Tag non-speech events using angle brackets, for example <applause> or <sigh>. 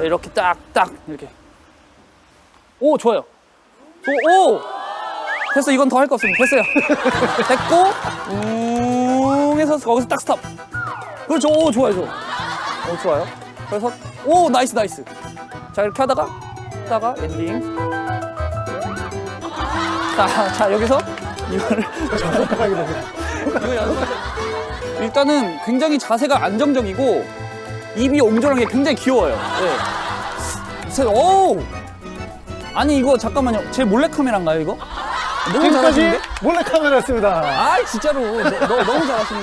자, 이렇게 딱 딱 이렇게. 오 좋아요. 오, 오! 됐어 이건 더 할 거 없습니다. 됐어요. <laughs> 됐고 웅 해서 거기서 딱 stop. 그렇죠. 오 좋아요 좋아. 오 좋아요. 그래서 오 nice nice. 자 이렇게 하다가 하다가 엔딩. 자, 자 여기서 이거를 <laughs> 이거 연습. 일단은 굉장히 자세가 안정적이고 입이 옹졸한 게 굉장히 귀여워요. 네. 세- 오! 아니 이거 잠깐만요. 제 몰래 카메라인가요 이거? 너무 지금까지 잘하시는데? 몰래 카메라였습니다. 아 진짜로 너, 너- 너무 잘하시는